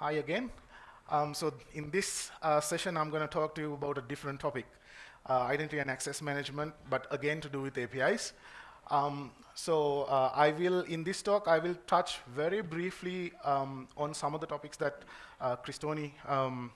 Hi again. Um, so in this uh, session, I'm going to talk to you about a different topic, uh, identity and access management, but again to do with APIs. Um, so uh, I will, in this talk, I will touch very briefly um, on some of the topics that uh, Cristoni um,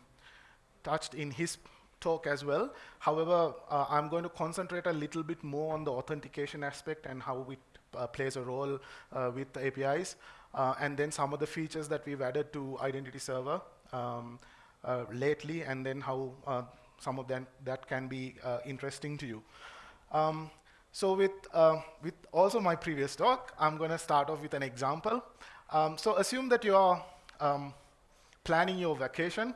touched in his talk as well. However, uh, I'm going to concentrate a little bit more on the authentication aspect and how it uh, plays a role uh, with APIs. Uh, and then some of the features that we've added to Identity Server um, uh, lately, and then how uh, some of them that can be interesting to you. Um, so with, with also my previous talk, I'm going to start off with an example. Um, so assume that you're um, planning your vacation,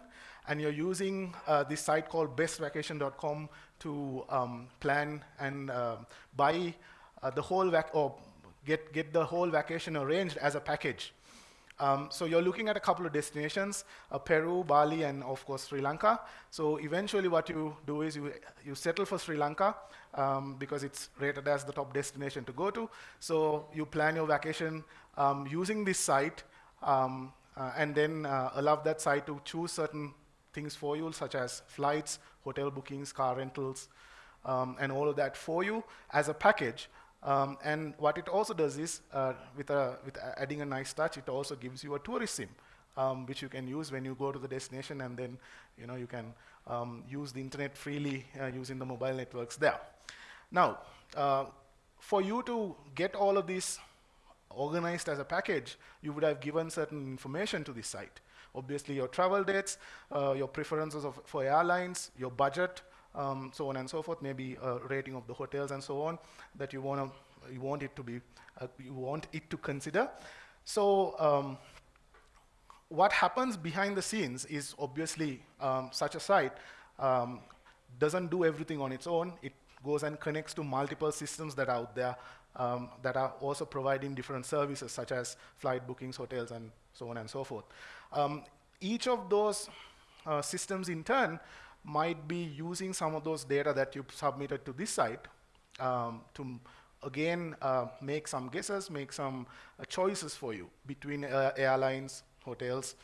and you're using uh, this site called bestvacation.com to um, plan and uh, buy uh, the whole vac or get, get the whole vacation arranged as a package. Um, so you're looking at a couple of destinations, uh, Peru, Bali, and of course Sri Lanka. So eventually what you do is you, you settle for Sri Lanka um, because it's rated as the top destination to go to. So you plan your vacation um, using this site um, uh, and then uh, allow that site to choose certain things for you, such as flights, hotel bookings, car rentals, um, and all of that for you as a package. Um, and what it also does is, uh, with, a, with adding a nice touch, it also gives you a tourist SIM, um, which you can use when you go to the destination, and then you know you can um, use the internet freely uh, using the mobile networks there. Now, uh, for you to get all of this organized as a package, you would have given certain information to this site. Obviously, your travel dates, uh, your preferences of, for airlines, your budget, um, so on and so forth, maybe a rating of the hotels and so on that you want to, you want it to be, uh, you want it to consider. So um, what happens behind the scenes is obviously um, such a site um, doesn't do everything on its own. It goes and connects to multiple systems that are out there um, that are also providing different services such as flight bookings, hotels, and so on and so forth. Um, each of those uh, systems in turn might be using some of those data that you submitted to this site um, to again uh, make some guesses, make some uh, choices for you between uh, airlines, hotels,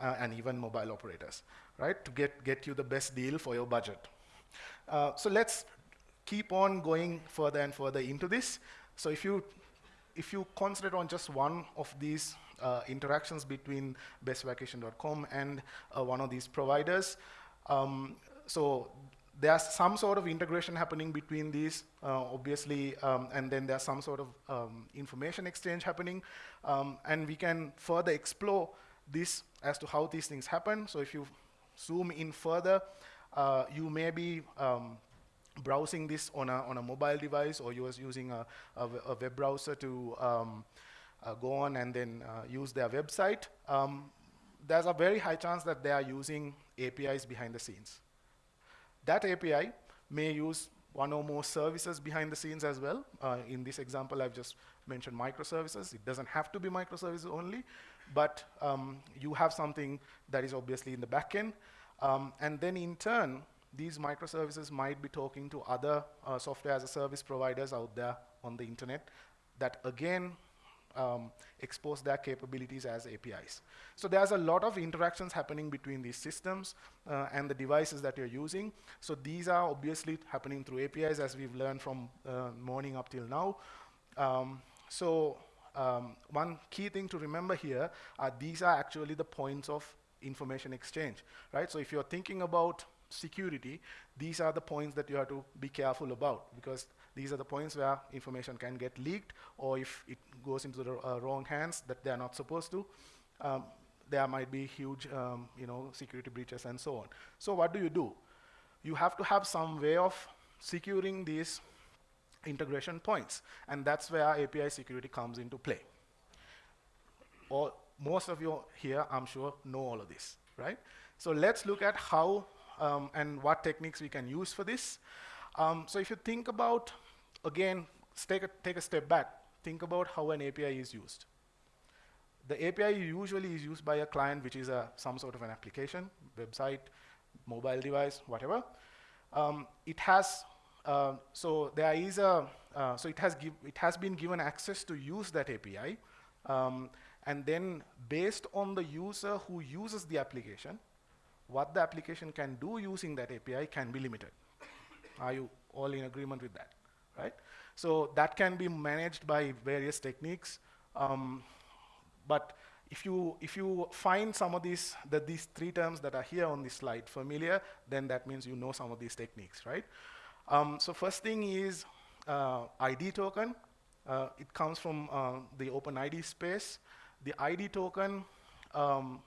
uh, and even mobile operators, right? To get, get you the best deal for your budget. Uh, so let's keep on going further and further into this. So if you if you concentrate on just one of these uh, interactions between bestvacation.com and one of these providers, um, so there's some sort of integration happening between these, uh, obviously, um, and then there's some sort of um, information exchange happening, um, and we can further explore this as to how these things happen. So if you zoom in further, uh, you may be um, browsing this on a, on a mobile device or you are using a, a, a web browser to um, uh, go on and then uh, use their website, um, there's a very high chance that they are using APIs behind the scenes. That API may use one or more services behind the scenes as well. Uh, in this example, I've just mentioned microservices. It doesn't have to be microservices only, but um, you have something that is obviously in the backend. Um, and then in turn, these microservices might be talking to other uh, software as a service providers out there on the internet that again um, expose their capabilities as APIs. So there's a lot of interactions happening between these systems uh, and the devices that you're using. So these are obviously happening through APIs as we've learned from uh, morning up till now. Um, so um, one key thing to remember here are these are actually the points of information exchange, right? So if you're thinking about security, these are the points that you have to be careful about because these are the points where information can get leaked or if it goes into the uh, wrong hands that they are not supposed to, um, there might be huge um, you know, security breaches and so on. So what do you do? You have to have some way of securing these integration points. And that's where API security comes into play. Or most of you here, I'm sure, know all of this, right? So let's look at how um, and what techniques we can use for this. Um, so if you think about, again, take a, take a step back. Think about how an API is used. The API usually is used by a client, which is a, some sort of an application, website, mobile device, whatever. Um, it has, uh, so there is a, uh, so it has, it has been given access to use that API. Um, And then based on the user who uses the application, what the application can do using that API can be limited. Are you all in agreement with that, right? So that can be managed by various techniques. Um, but if you, if you find some of these, that these three terms that are here on this slide familiar, then that means you know some of these techniques, right? Um, so first thing is uh, ID token. Uh, it comes from uh, the OpenID space. The ID token um,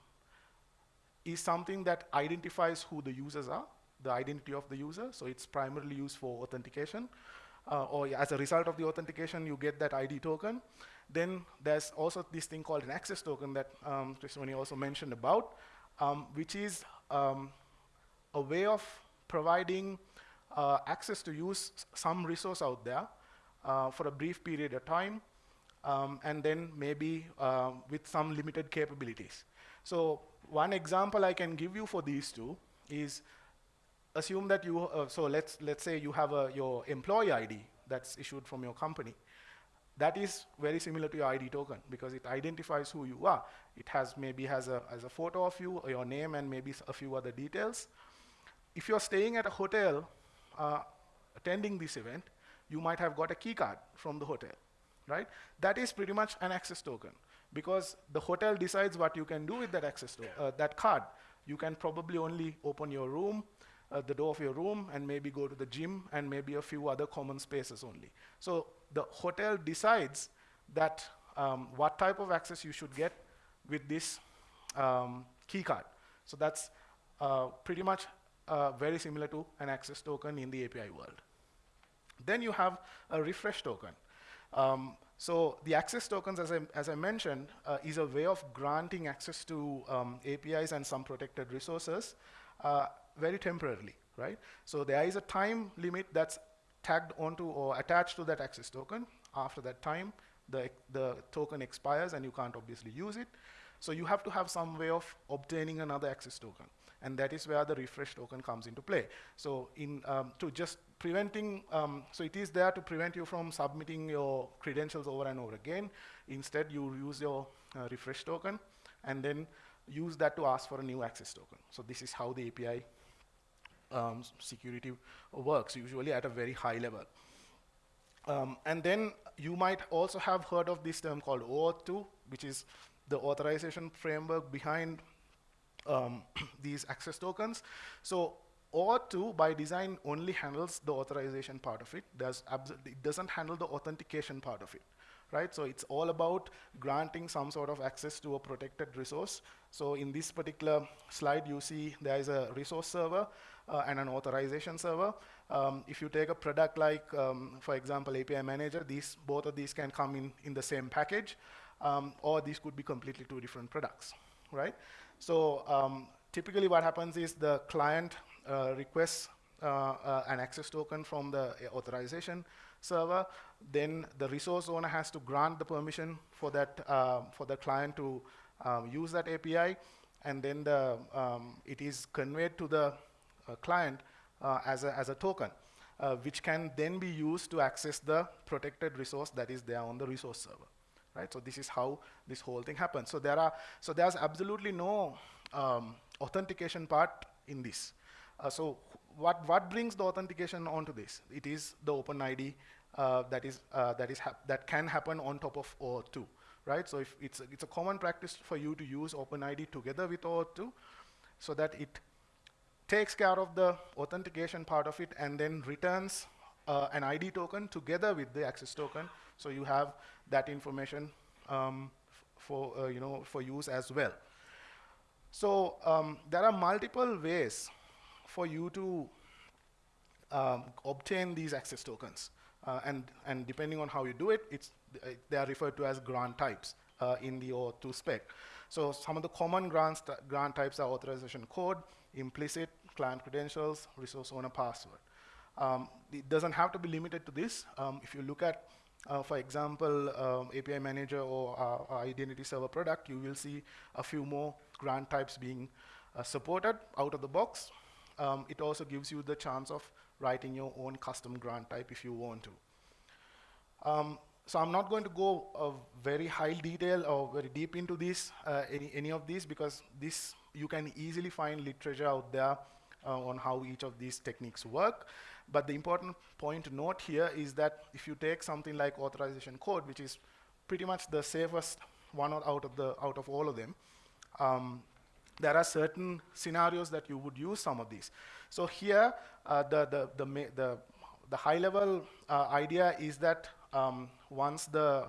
is something that identifies who the users are, the identity of the user. So it's primarily used for authentication. Uh, or as a result of the authentication, you get that ID token. Then there's also this thing called an access token that um, also mentioned about, um, which is um, a way of providing uh, access to use some resource out there uh, for a brief period of time, um, and then maybe uh, with some limited capabilities. So one example I can give you for these two is assume that you, uh, so let's, let's say you have a, your employee ID that's issued from your company. That is very similar to your ID token because it identifies who you are. It has maybe has a, has a photo of you, or your name, and maybe a few other details. If you're staying at a hotel uh, attending this event, you might have got a key card from the hotel, right? That is pretty much an access token because the hotel decides what you can do with that access to uh, that card. You can probably only open your room, uh, the door of your room, and maybe go to the gym, and maybe a few other common spaces only. So the hotel decides that um, what type of access you should get with this um, key card. So that's uh, pretty much uh, very similar to an access token in the API world. Then you have a refresh token. Um, so the access tokens, as I, as I mentioned, uh, is a way of granting access to um, APIs and some protected resources uh, very temporarily, right? So there is a time limit that's tagged onto or attached to that access token. After that time, the, the token expires and you can't obviously use it. So you have to have some way of obtaining another access token. And that is where the refresh token comes into play. So in, um, to just preventing, um, so it is there to prevent you from submitting your credentials over and over again. Instead, you use your uh, refresh token and then use that to ask for a new access token. So this is how the API um, security works, usually at a very high level. Um, and then you might also have heard of this term called OAuth 2, which is the authorization framework behind um, these access tokens. So OAuth 2 by design only handles the authorization part of it. Does it doesn't handle the authentication part of it right? So it's all about granting some sort of access to a protected resource. So in this particular slide, you see there is a resource server uh, and an authorization server. Um, if you take a product like, um, for example, API Manager, these both of these can come in, in the same package, um, or these could be completely two different products, right? So um, typically what happens is the client uh, requests uh, uh, an access token from the authorization server, then the resource owner has to grant the permission for that uh, for the client to um, use that API, and then the um, it is conveyed to the client uh, as a as a token, uh, which can then be used to access the protected resource that is there on the resource server. Right. So this is how this whole thing happens. So there are so there's absolutely no um, authentication part in this. Uh, so what, what brings the authentication onto this? It is the OpenID uh, that, is, uh, that, is that can happen on top of OAuth 2, right? So if it's a, it's a common practice for you to use OpenID together with OAuth 2 so that it takes care of the authentication part of it and then returns uh, an ID token together with the access token. So you have that information um, for, uh, you know, for use as well. So um, there are multiple ways for you to um, obtain these access tokens. Uh, and, and depending on how you do it, it's, uh, they are referred to as grant types uh, in the OAuth2 spec. So some of the common grants grant types are authorization code, implicit, client credentials, resource owner password. Um, it doesn't have to be limited to this. Um, if you look at, uh, for example, um, API Manager or uh, Identity Server product, you will see a few more grant types being uh, supported out of the box um, it also gives you the chance of writing your own custom grant type if you want to. So I'm not going to go uh, very high detail or very deep into this, uh, any, any of these, because this you can easily find literature out there uh, on how each of these techniques work. But the important point to note here is that if you take something like authorization code, which is pretty much the safest one out of, the, out of all of them, um, there are certain scenarios that you would use some of these. So here, uh, the, the, the, the, the high level uh, idea is that um, once the,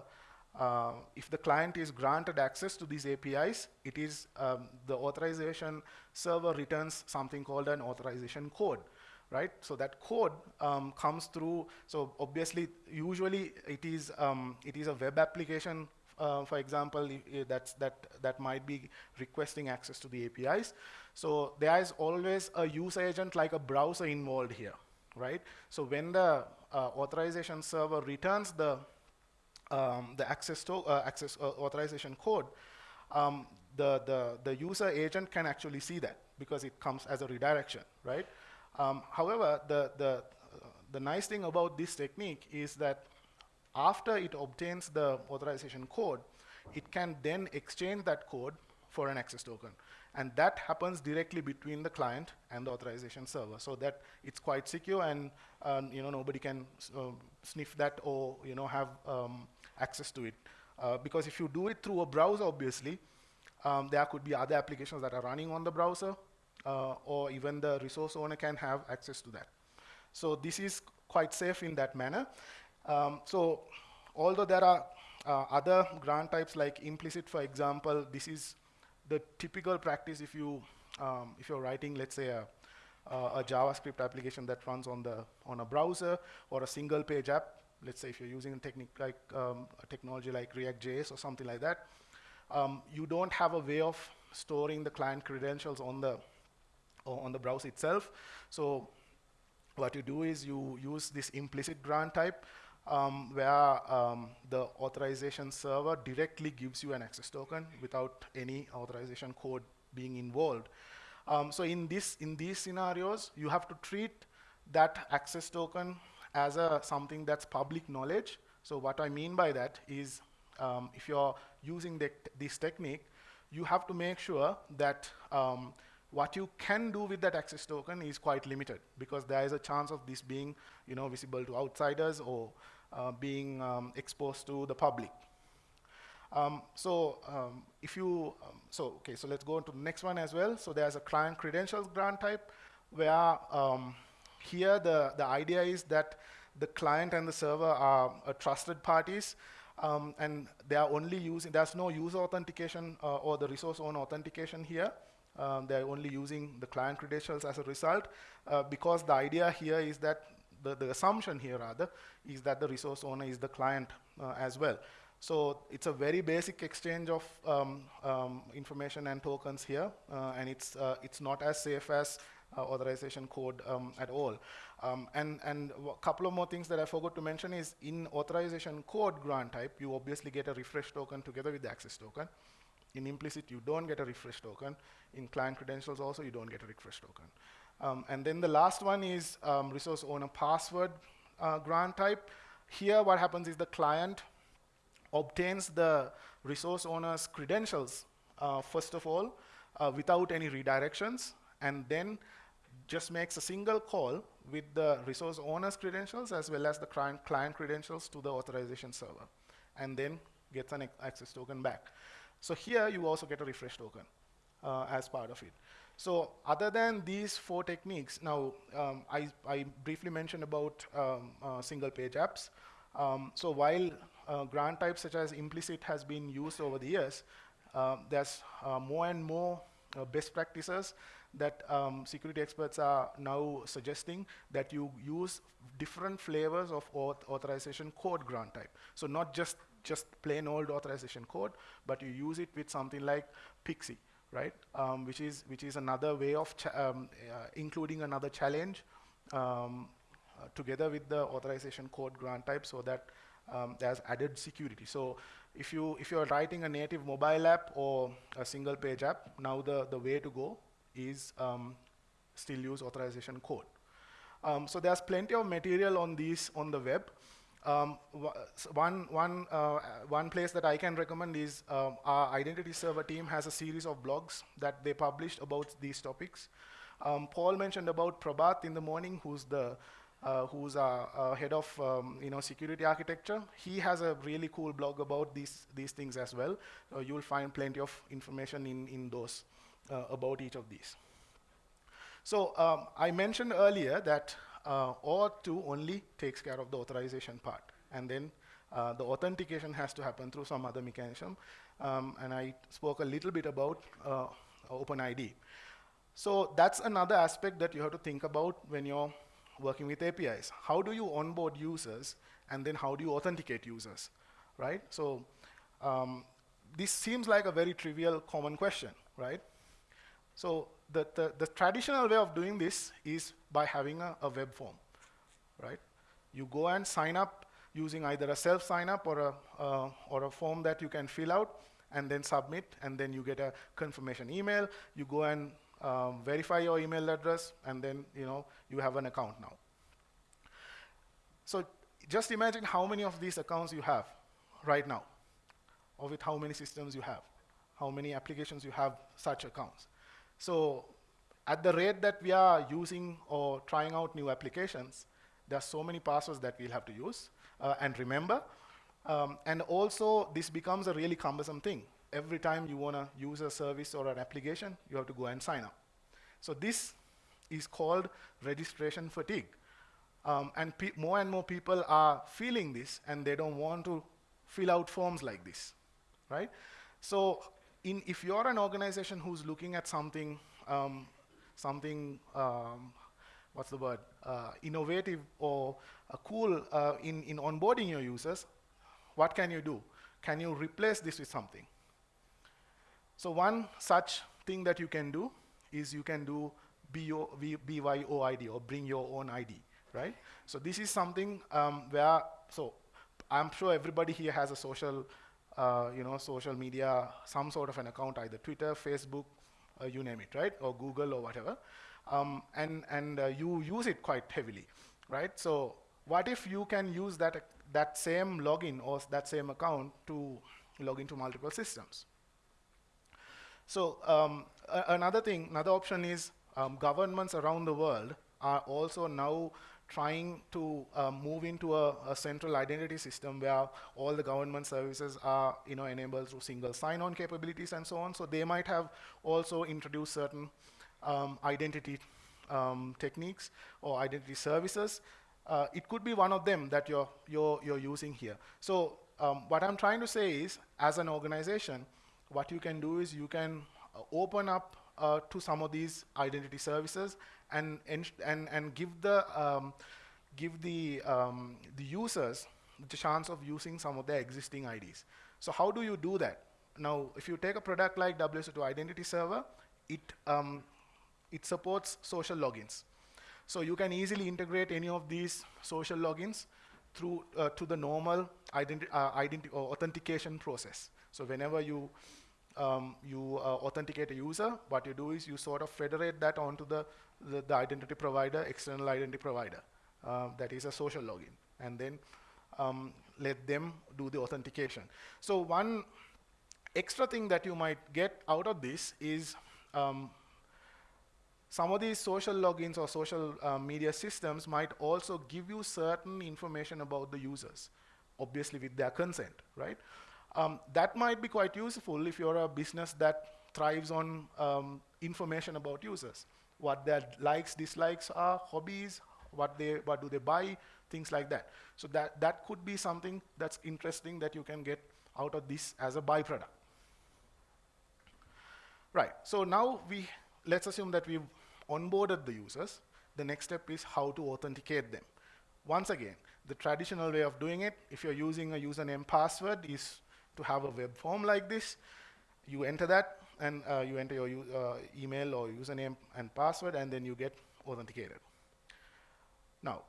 uh, if the client is granted access to these APIs, it is um, the authorization server returns something called an authorization code right? So that code um, comes through, so obviously, usually it is, um, it is a web application, uh, for example, that's, that, that might be requesting access to the APIs. So there is always a user agent like a browser involved here, right? So when the authorization server returns the, um, the access, to, uh, access uh, authorization code, um, the, the, the user agent can actually see that because it comes as a redirection, right? Um, however, the, the, uh, the nice thing about this technique is that after it obtains the authorization code, it can then exchange that code for an access token. And that happens directly between the client and the authorization server so that it's quite secure and um, you know, nobody can uh, sniff that or you know, have um, access to it. Uh, because if you do it through a browser, obviously, um, there could be other applications that are running on the browser uh, or even the resource owner can have access to that. So this is quite safe in that manner. Um, so although there are uh, other grant types like implicit, for example, this is the typical practice if you um, if you're writing, let's say, a, a, JavaScript application that runs on the on a browser or a single page app. Let's say if you're using a technique like um, a technology like React.js or something like that, um, you don't have a way of storing the client credentials on the on the browser itself. So what you do is you use this implicit grant type um, where um, the authorization server directly gives you an access token without any authorization code being involved. Um, so in this in these scenarios, you have to treat that access token as a something that's public knowledge. So what I mean by that is um, if you're using the, this technique, you have to make sure that um, what you can do with that access token is quite limited because there is a chance of this being you know, visible to outsiders or uh, being um, exposed to the public. Um, so um, if you, um, so okay, so let's go on to the next one as well. So there's a client credentials grant type where um, here the, the idea is that the client and the server are uh, trusted parties um, and they are only using, there's no user authentication uh, or the resource owner authentication here. Um, they're only using the client credentials as a result uh, because the idea here is that the, the assumption here rather is that the resource owner is the client uh, as well. So it's a very basic exchange of um, um, information and tokens here, uh, and it's uh, it's not as safe as uh, authorization code um, at all. Um, and and a couple of more things that I forgot to mention is in authorization code grant type, you obviously get a refresh token together with the access token. In implicit, you don't get a refresh token. In client credentials also, you don't get a refresh token. Um, and then the last one is um, resource owner password uh, grant type. Here what happens is the client obtains the resource owner's credentials, uh, first of all, uh, without any redirections, and then just makes a single call with the resource owner's credentials as well as the client, client credentials to the authorization server, and then gets an access token back. So here you also get a refresh token uh, as part of it. So other than these four techniques, now um, I, I, briefly mentioned about um, uh, single page apps. Um, so while uh, grant types such as implicit has been used over the years, uh, there's more and more uh, best practices that um, security experts are now suggesting that you use different flavors of auth authorization code grant type. So not just just plain old authorization code, but you use it with something like PKCE right? Um, which is which is another way of um, uh, including another challenge um, uh, together with the authorization code grant type, so that um, there's added security. So if you if you're writing a native mobile app or a single page app, now the the way to go is um, still use authorization code. Um, so there's plenty of material on these on the web. Um, one, one, uh, one place that I can recommend is um, our identity server team has a series of blogs that they published about these topics. Um, Paul mentioned about Prabath in the morning, who's the uh, who's our, head of um, you know security architecture. He has a really cool blog about these these things as well. Uh, you'll find plenty of information in in those uh, about each of these. So um, I mentioned earlier that uh, OAuth2 only takes care of the authorization part. And then uh, the authentication has to happen through some other mechanism. Um, and I spoke a little bit about uh, OpenID. So that's another aspect that you have to think about when you're working with APIs. How do you onboard users, and then how do you authenticate users, right? So um, this seems like a very trivial common question, right? So the, the, the, traditional way of doing this is by having a, a, web form, right? You go and sign up using either a self sign up or a, uh, or a form that you can fill out and then submit, and then you get a confirmation email. You go and um, verify your email address, and then you know you have an account now. So just imagine how many of these accounts you have right now, or with how many systems you have, how many applications you have such accounts. So at the rate that we are using or trying out new applications, there are so many passwords that we'll have to use uh, and remember. Um, and also, this becomes a really cumbersome thing. Every time you want to use a service or an application, you have to go and sign up. So this is called registration fatigue. Um, and more and more people are feeling this, and they don't want to fill out forms like this, right? So in, if you're an organization who's looking at something, um, something, um, what's the word, uh, innovative or uh, cool uh, in, in onboarding your users, what can you do? Can you replace this with something? So one such thing that you can do is you can do BYOID or bring your own ID, right? So this is something um, where, so I'm sure everybody here has a social uh, you know, social media, some sort of an account, either Twitter, Facebook, you name it, right? Or Google or whatever. Um, and and uh, you use it quite heavily, right? So what if you can use that, that same login or that same account to log into multiple systems? So um, another thing, another option is um, governments around the world are also now trying to uh, move into a, a, central identity system where all the government services are you know, enabled through single sign-on capabilities and so on. So they might have also introduced certain um, identity um, techniques or identity services. Uh, it could be one of them that you're, you're, you're using here. So um, what I'm trying to say is, as an organization, what you can do is you can uh, open up uh, to some of these identity services and and and give the um, give the um, the users the chance of using some of their existing IDs. So how do you do that? Now, if you take a product like WSO2 Identity Server, it um, it supports social logins. So you can easily integrate any of these social logins through uh, to the normal identi uh, identi or authentication process. So whenever you um, you uh, authenticate a user, what you do is you sort of federate that onto the, the, the identity provider, external identity provider. Uh, that is a social login. And then um, let them do the authentication. So one extra thing that you might get out of this is um, some of these social logins or social uh, media systems might also give you certain information about the users, obviously with their consent, right? Um, that might be quite useful if you're a business that thrives on um, information about users, what their likes, dislikes are, hobbies, what they what do they buy, things like that. So that that could be something that's interesting that you can get out of this as a byproduct. Right. So now we let's assume that we've onboarded the users. The next step is how to authenticate them. Once again, the traditional way of doing it, if you're using a username password, is to have a web form like this. You enter that, and uh, you enter your uh, email or username and password, and then you get authenticated. Now,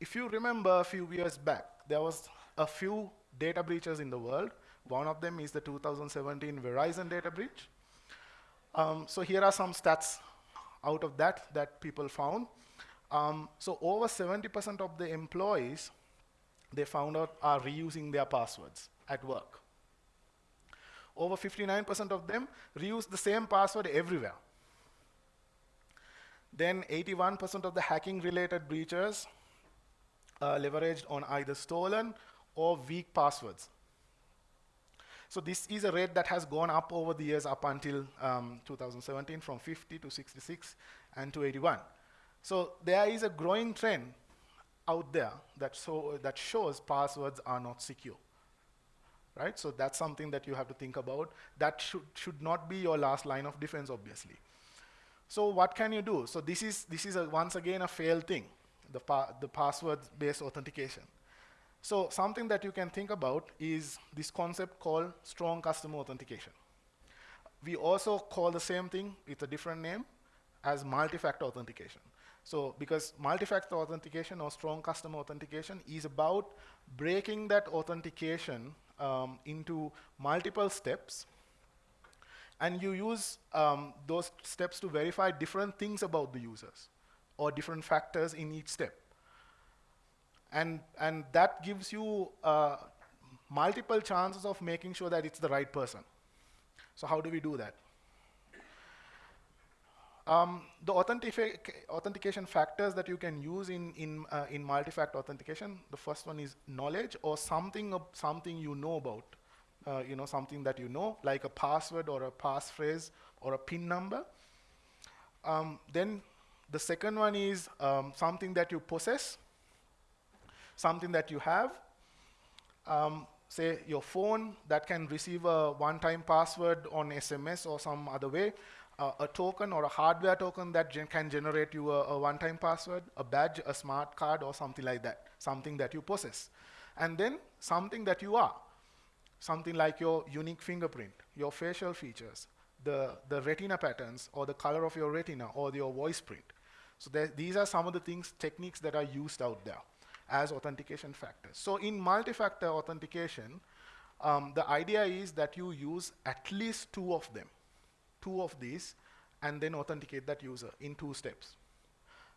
if you remember a few years back, there was a few data breaches in the world. One of them is the 2017 Verizon data breach. Um, so here are some stats out of that that people found. Um, so over 70% of the employees they found out are reusing their passwords at work. Over 59% of them reuse the same password everywhere. Then 81% of the hacking related breaches uh, leveraged on either stolen or weak passwords. So this is a rate that has gone up over the years up until um, 2017 from 50 to 66 and to 81. So there is a growing trend out there that, so, that shows passwords are not secure. Right? So that's something that you have to think about. That should, should not be your last line of defense, obviously. So what can you do? So this is, this is a, once again a failed thing, the, pa the password-based authentication. So something that you can think about is this concept called strong customer authentication. We also call the same thing with a different name as multi-factor authentication. So because multi-factor authentication or strong customer authentication is about breaking that authentication um, into multiple steps and you use um, those steps to verify different things about the users or different factors in each step. And, and that gives you uh, multiple chances of making sure that it's the right person. So how do we do that? Um, the authentication factors that you can use in, in, uh, in multi-factor authentication, the first one is knowledge or something, something you know about uh, you know, something that you know, like a password or a passphrase or a PIN number. Um, then the second one is um, something that you possess, something that you have. Um, say your phone that can receive a one-time password on SMS or some other way, uh, a token or a hardware token that gen can generate you a, a one-time password, a badge, a smart card, or something like that, something that you possess. And then something that you are something like your unique fingerprint, your facial features, the, the retina patterns, or the color of your retina, or your voice print. So these are some of the things, techniques that are used out there as authentication factors. So in multi-factor authentication, um, the idea is that you use at least two of them, two of these, and then authenticate that user in two steps.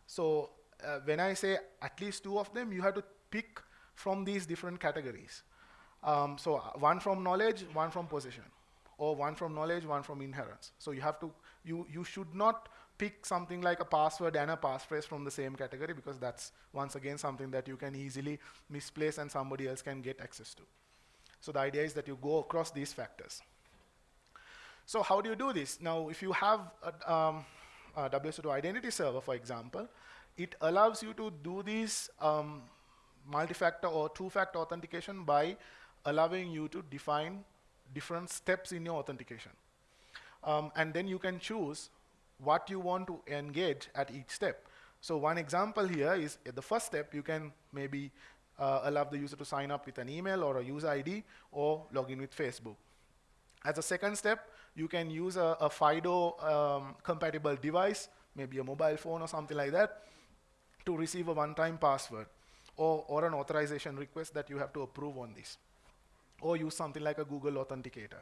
So uh, when I say at least two of them, you have to pick from these different categories. Um, so uh, one from knowledge, one from possession, or one from knowledge, one from inheritance. So you have to, you, you should not pick something like a password and a passphrase from the same category because that's once again something that you can easily misplace and somebody else can get access to. So the idea is that you go across these factors. So how do you do this? Now, if you have a, um, a WSO2 identity server, for example, it allows you to do this um, multi-factor or two-factor authentication by allowing you to define different steps in your authentication. Um, and then you can choose what you want to engage at each step. So one example here is at the first step, you can maybe uh, allow the user to sign up with an email or a user ID or log in with Facebook. As a second step, you can use a, a FIDO um, compatible device, maybe a mobile phone or something like that, to receive a one-time password or, or an authorization request that you have to approve on this or use something like a Google Authenticator.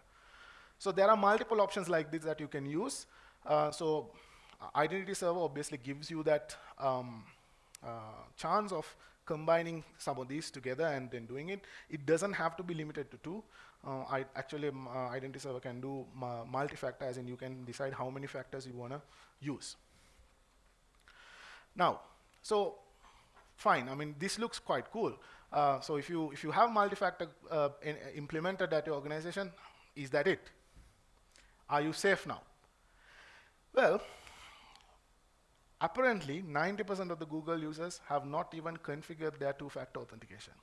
So there are multiple options like this that you can use. Uh, so uh, Identity Server obviously gives you that um, uh, chance of combining some of these together and then doing it. It doesn't have to be limited to two. Uh, I actually, um, uh, Identity Server can do multi-factor, as in you can decide how many factors you want to use. Now, so fine. I mean, this looks quite cool. Uh, so if you, if you have multi-factor uh, implemented at your organization, is that it? Are you safe now? Well, apparently 90% of the Google users have not even configured their two-factor authentication.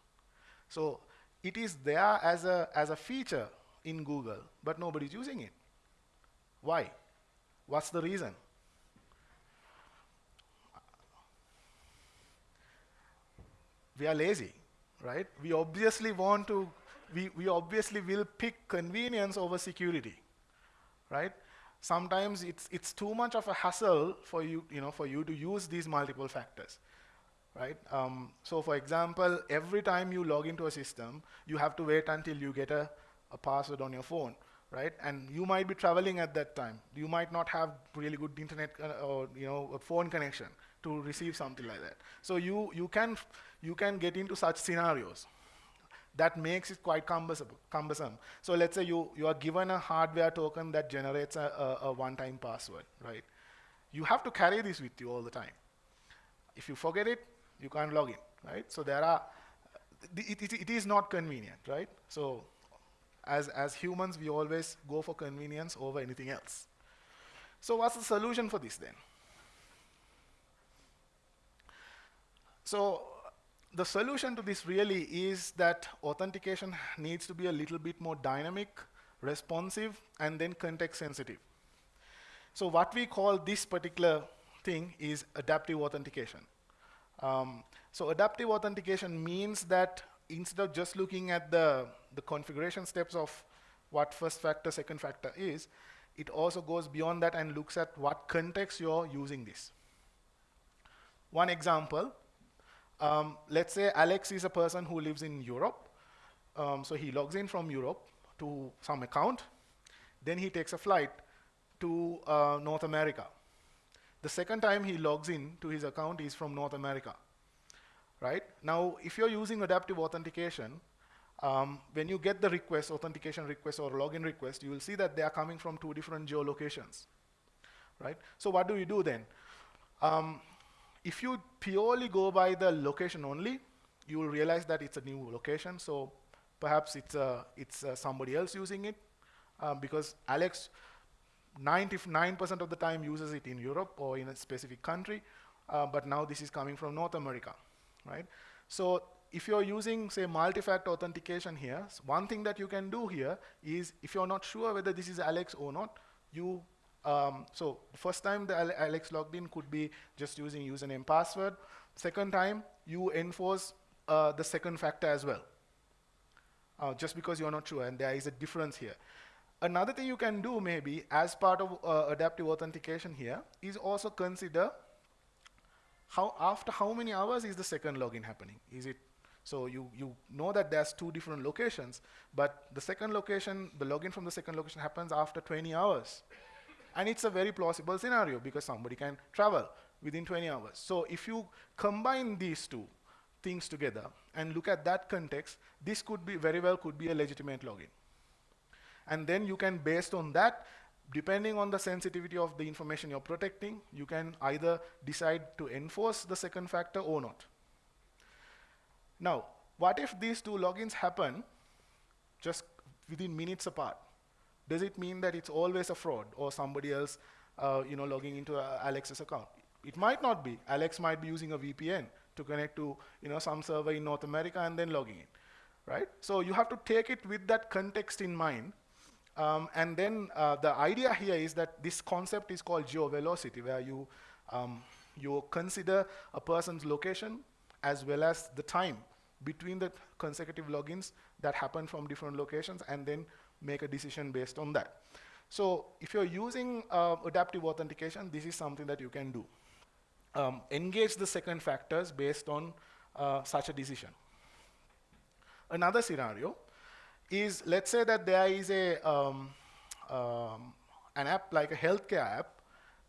So it is there as a, as a feature in Google, but nobody's using it. Why? What's the reason? We are lazy right? We obviously want to, we, we obviously will pick convenience over security, right? Sometimes it's, it's too much of a hassle for you, you know, for you to use these multiple factors, right? Um, so for example, every time you log into a system, you have to wait until you get a, a password on your phone, right? And you might be traveling at that time. You might not have really good internet uh, or you know a phone connection to receive something like that. So you you can you can get into such scenarios, that makes it quite cumbersome. cumbersome. So let's say you, you are given a hardware token that generates a, a, a one-time password, right? You have to carry this with you all the time. If you forget it, you can't log in, right? So there are, it, it, it is not convenient, right? So as, as humans, we always go for convenience over anything else. So what's the solution for this then? So the solution to this really is that authentication needs to be a little bit more dynamic, responsive, and then context sensitive. So what we call this particular thing is adaptive authentication. Um, so adaptive authentication means that instead of just looking at the, the configuration steps of what first factor, second factor is, it also goes beyond that and looks at what context you're using this. One example, um, let's say Alex is a person who lives in Europe. Um, so he logs in from Europe to some account. Then he takes a flight to uh, North America. The second time he logs in to his account is from North America. Right? Now, if you're using adaptive authentication, um, when you get the request, authentication request or login request, you will see that they are coming from two different geolocations. Right? So what do you do then? Um, if you purely go by the location only, you will realize that it's a new location. So perhaps it's, uh, it's uh, somebody else using it um, because Alex 99% of the time uses it in Europe or in a specific country, uh, but now this is coming from North America, right? So if you're using, say, multi-factor authentication here, one thing that you can do here is if you're not sure whether this is Alex or not, you um, so the first time the Alex logged in could be just using username password. Second time, you enforce uh, the second factor as well, uh, just because you're not sure, and there is a difference here. Another thing you can do maybe as part of uh, adaptive authentication here is also consider how after how many hours is the second login happening? Is it so you, you know that there's two different locations, but the second location, the login from the second location happens after 20 hours. And it's a very plausible scenario because somebody can travel within 20 hours. So if you combine these two things together and look at that context, this could be very well could be a legitimate login. And then you can, based on that, depending on the sensitivity of the information you're protecting, you can either decide to enforce the second factor or not. Now, what if these two logins happen just within minutes apart? does it mean that it's always a fraud or somebody else uh, you know, logging into uh, Alex's account? It might not be. Alex might be using a VPN to connect to you know, some server in North America and then logging in. Right? So you have to take it with that context in mind. Um, and then uh, the idea here is that this concept is called geovelocity, where you, um, you consider a person's location as well as the time between the consecutive logins that happen from different locations and then make a decision based on that. So if you're using uh, adaptive authentication, this is something that you can do. Um, engage the second factors based on uh, such a decision. Another scenario is, let's say that there is a, um, um, an app like a healthcare app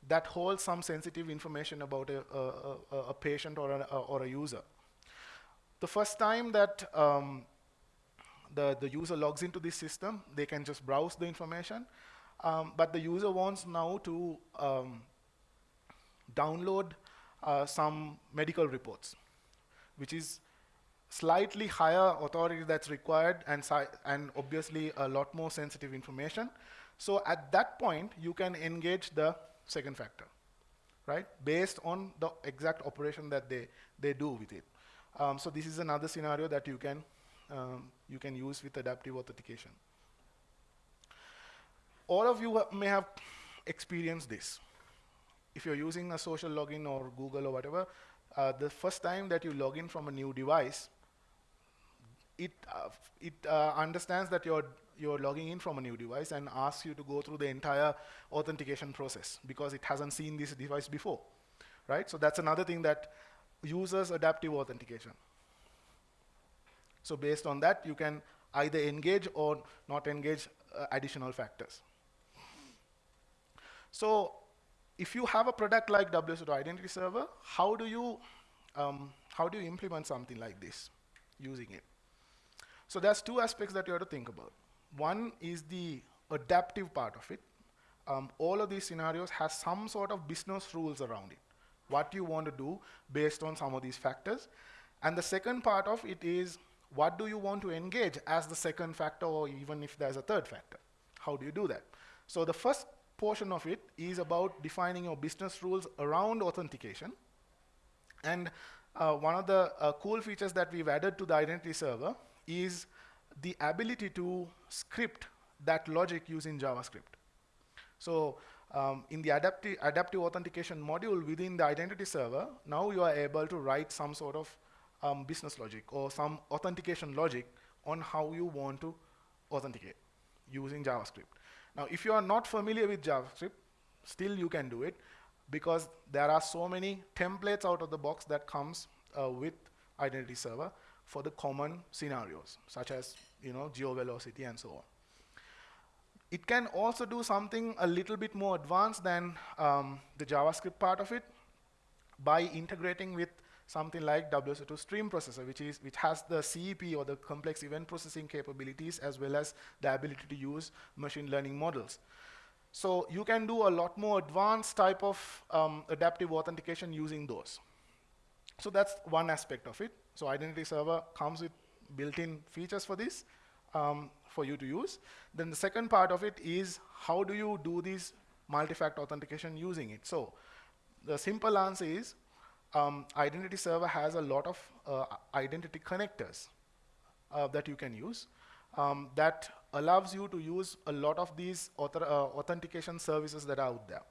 that holds some sensitive information about a, a, a, a patient or a, or a user. The first time that um, the, the user logs into this system, they can just browse the information. Um, but the user wants now to um, download uh, some medical reports, which is slightly higher authority that's required and, and obviously a lot more sensitive information. So at that point, you can engage the second factor, right? Based on the exact operation that they, they do with it. Um, so this is another scenario that you can um, you can use with adaptive authentication. All of you may have experienced this. If you're using a social login or Google or whatever, uh, the first time that you log in from a new device, it, uh, it uh, understands that you're, you're logging in from a new device and asks you to go through the entire authentication process because it hasn't seen this device before, right? So that's another thing that uses adaptive authentication. So based on that, you can either engage or not engage uh, additional factors. So if you have a product like WSO2 Identity Server, how do you um, how do you implement something like this using it? So there's two aspects that you have to think about. One is the adaptive part of it. Um, all of these scenarios has some sort of business rules around it. What you want to do based on some of these factors. And the second part of it is what do you want to engage as the second factor or even if there's a third factor? How do you do that? So the first portion of it is about defining your business rules around authentication. And uh, one of the uh, cool features that we've added to the identity server is the ability to script that logic using JavaScript. So um, in the adaptive, adaptive authentication module within the identity server, now you are able to write some sort of um, business logic or some authentication logic on how you want to authenticate using JavaScript. Now, if you are not familiar with JavaScript, still you can do it because there are so many templates out of the box that comes uh, with identity server for the common scenarios, such as you know geo-velocity and so on. It can also do something a little bit more advanced than um, the JavaScript part of it by integrating with something like WSO2 stream processor, which, is, which has the CEP or the complex event processing capabilities as well as the ability to use machine learning models. So you can do a lot more advanced type of um, adaptive authentication using those. So that's one aspect of it. So Identity Server comes with built-in features for this um, for you to use. Then the second part of it is how do you do this multi-factor authentication using it? So the simple answer is um, identity server has a lot of uh, identity connectors uh, that you can use um, that allows you to use a lot of these author, uh, authentication services that are out there.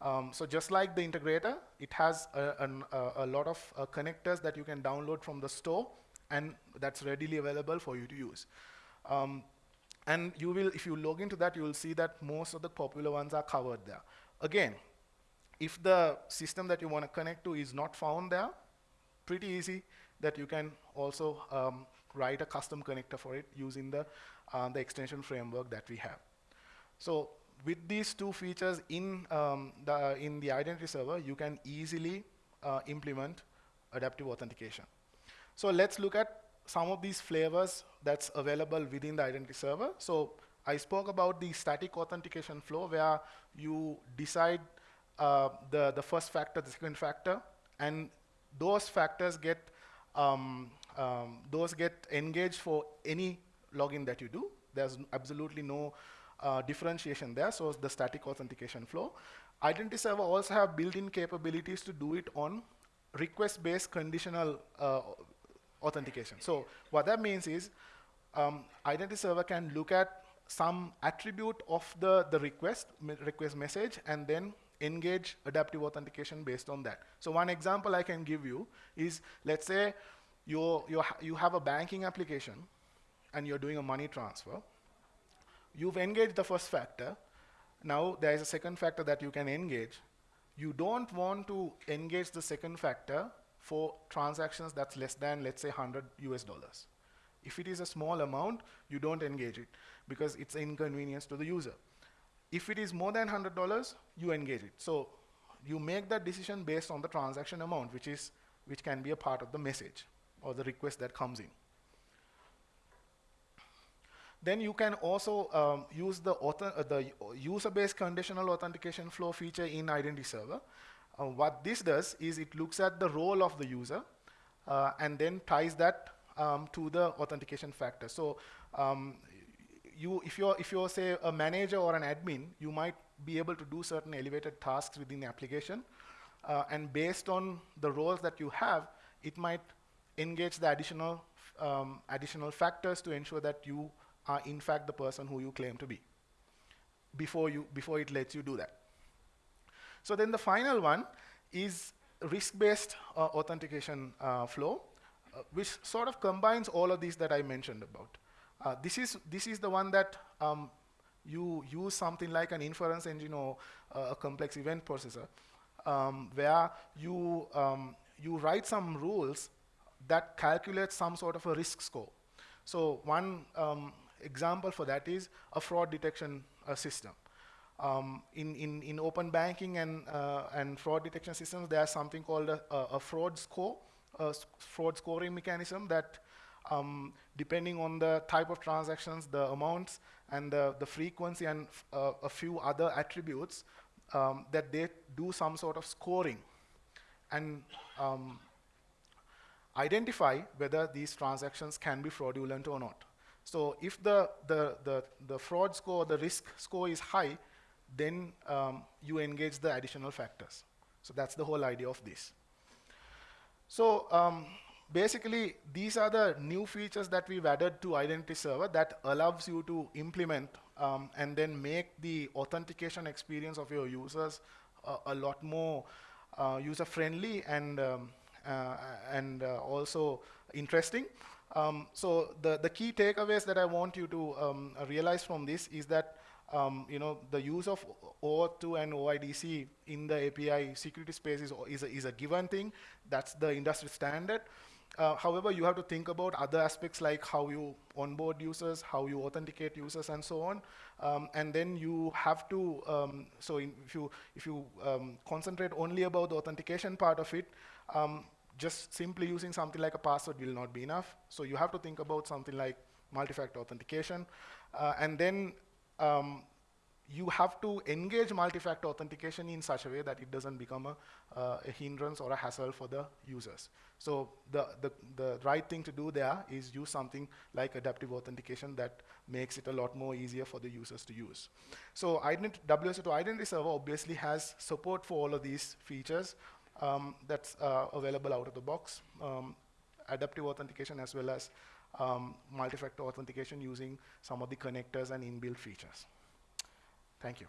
Um, so just like the integrator, it has a, an, a lot of uh, connectors that you can download from the store and that's readily available for you to use. Um, and you will, if you log into that, you will see that most of the popular ones are covered there. Again, if the system that you want to connect to is not found there, pretty easy that you can also um, write a custom connector for it using the, uh, the extension framework that we have. So with these two features in, um, the, in the identity server, you can easily uh, implement adaptive authentication. So let's look at some of these flavors that's available within the identity server. So I spoke about the static authentication flow where you decide uh, the, the first factor, the second factor, and those factors get um, um, those get engaged for any login that you do. There's absolutely no uh, differentiation there, so the static authentication flow. Identity server also have built-in capabilities to do it on request-based conditional uh, authentication. So what that means is um, identity server can look at some attribute of the, the request, request message and then engage adaptive authentication based on that. So one example I can give you is, let's say you you you have a banking application and you're doing a money transfer. You've engaged the first factor. Now there is a second factor that you can engage. You don't want to engage the second factor for transactions that's less than, let's say, 100 US dollars. If it is a small amount, you don't engage it because it's an inconvenience to the user. If it is more than $100, you engage it. So you make that decision based on the transaction amount, which, is, which can be a part of the message or the request that comes in. Then you can also um, use the, uh, the user-based conditional authentication flow feature in Identity Server. Uh, what this does is it looks at the role of the user uh, and then ties that um, to the authentication factor. So um, you, if you're, if you're say a manager or an admin, you might be able to do certain elevated tasks within the application. Uh, and based on the roles that you have, it might engage the additional, um, additional factors to ensure that you are in fact the person who you claim to be before, you, before it lets you do that. So then the final one is risk-based uh, authentication uh, flow, uh, which sort of combines all of these that I mentioned about. Uh, this, is, this is the one that um, you use something like an inference engine or uh, a complex event processor, um, where you, um, you write some rules that calculate some sort of a risk score. So one um, example for that is a fraud detection uh, system. Um, in, in, in open banking and, uh, and fraud detection systems, there's something called a, a, fraud score, a fraud scoring mechanism that um, depending on the type of transactions, the amounts, and the, the frequency, and uh, a few other attributes, um, that they do some sort of scoring and um, identify whether these transactions can be fraudulent or not. So if the, the, the, the fraud score, the risk score is high, then um, you engage the additional factors. So that's the whole idea of this. So um, basically, these are the new features that we've added to Identity Server that allows you to implement um, and then make the authentication experience of your users uh, a lot more uh, user-friendly and um, uh, and uh, also interesting. Um, so the, the key takeaways that I want you to um, realize from this is that um, you know, the use of OAuth2 and OIDC in the API security space is, is, a, is a given thing. That's the industry standard. Uh, however, you have to think about other aspects like how you onboard users, how you authenticate users, and so on. Um, and then you have to, um, so in, if you, if you um, concentrate only about the authentication part of it, um, just simply using something like a password will not be enough. So you have to think about something like multi-factor authentication. Uh, and then um, you have to engage multi-factor authentication in such a way that it doesn't become a, uh, a, hindrance or a hassle for the users. So the, the, the right thing to do there is use something like adaptive authentication that makes it a lot more easier for the users to use. So ident WSO2 Identity Server obviously has support for all of these features um, that's uh, available out of the box. Um, adaptive authentication as well as um, multi-factor authentication using some of the connectors and inbuilt features. Thank you.